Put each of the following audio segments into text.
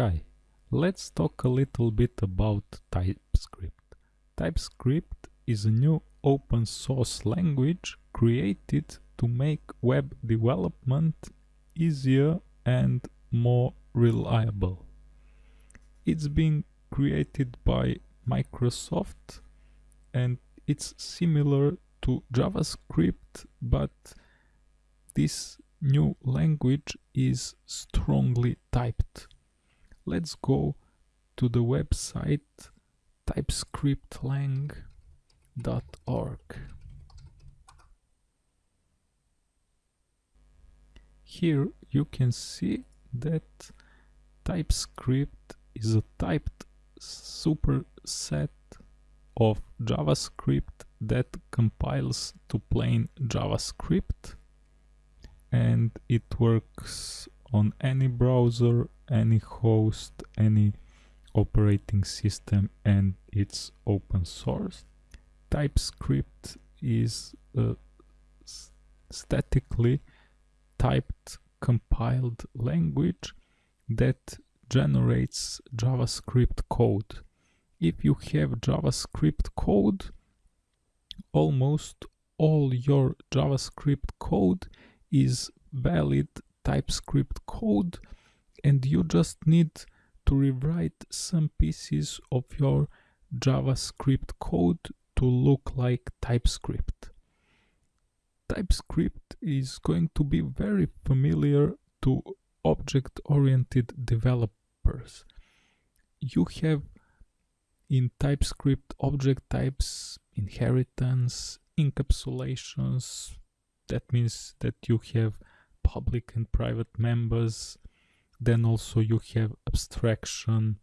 Hi, let's talk a little bit about TypeScript. TypeScript is a new open source language created to make web development easier and more reliable. It's been created by Microsoft and it's similar to JavaScript but this new language is strongly typed. Let's go to the website typescriptlang.org. Here you can see that TypeScript is a typed superset of JavaScript that compiles to plain JavaScript and it works on any browser, any host, any operating system and it's open source. TypeScript is uh, a statically typed compiled language that generates JavaScript code. If you have JavaScript code, almost all your JavaScript code is valid TypeScript code and you just need to rewrite some pieces of your JavaScript code to look like TypeScript. TypeScript is going to be very familiar to object-oriented developers. You have in TypeScript object types, inheritance, encapsulations. That means that you have public and private members. Then also you have abstraction,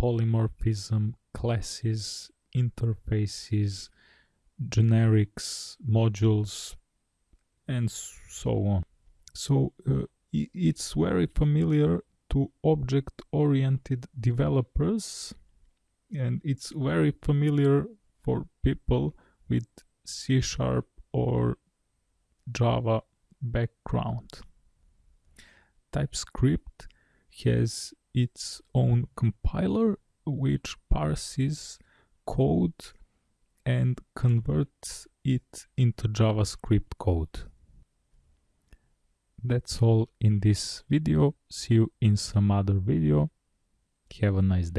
polymorphism, classes, interfaces, generics, modules, and so on. So uh, it's very familiar to object-oriented developers and it's very familiar for people with C Sharp or Java background. TypeScript has its own compiler which parses code and converts it into JavaScript code. That's all in this video. See you in some other video. Have a nice day.